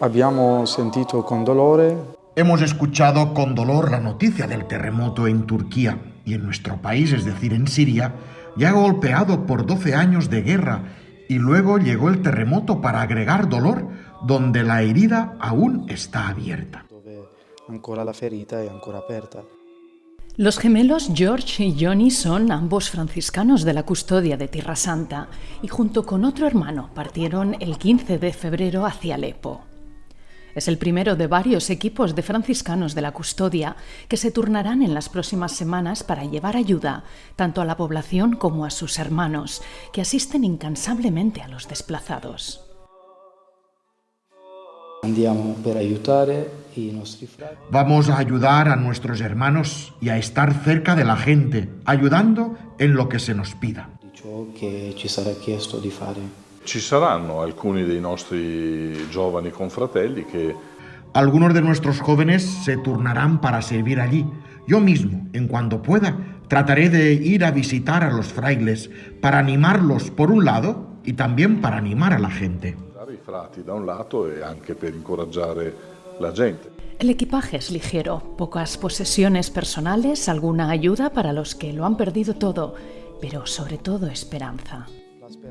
Abbiamo sentito con dolore Hemos escuchado con dolor la noticia del terremoto en Turquía y en nuestro país, es decir, en Siria, ya golpeado por 12 años de guerra y luego llegó el terremoto para agregar dolor donde la herida aún está abierta. ancora la ferita è ancora aperta. Los gemelos George y Johnny son ambos franciscanos de la custodia de Tierra Santa y junto con otro hermano partieron el 15 de febrero hacia Alepo. Es el primero de varios equipos de franciscanos de la custodia que se turnarán en las próximas semanas para llevar ayuda tanto a la población como a sus hermanos, que asisten incansablemente a los desplazados. Vamos a ayudar a nuestros hermanos y a estar cerca de la gente, ayudando en lo que se nos pida. di ciò che ci sarà chiesto di fare. Ci saranno alcuni dei nostri giovani confratelli che Algunos de nuestros jóvenes se turnarán para servir allí. Yo mismo, en cuanto pueda, trataré de ir a visitar a los frailes para animarlos por un lado y también para animar a la gente. e la gente. El equipaje es ligero, pocas posesiones personales, alguna ayuda para los que lo han perdido todo, pero sobre todo esperanza.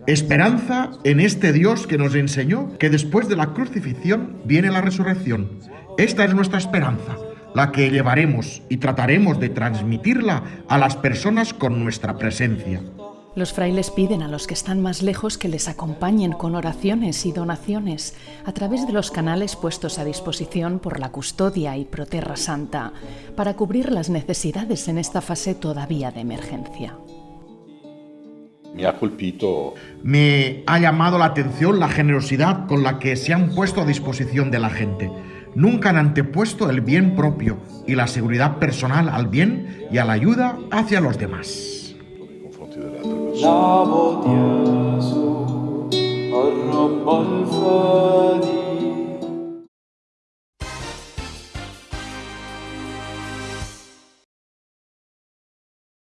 Esperanza en este Dios que nos enseñó que después de la crucifixión viene la resurrección. Esta es nuestra esperanza, la que llevaremos y trataremos de transmitirla a las personas con nuestra presencia. Los frailes piden a los que están más lejos que les acompañen con oraciones y donaciones a través de los canales puestos a disposición por la custodia y Proterra Santa para cubrir las necesidades en esta fase todavía de emergencia. Mi ha colpito Me ha llamado la atención la generosidad con la que se han puesto a disposición de la gente. Nunca han antepuesto el bien propio y la seguridad personal al bien y a la ayuda hacia los demás.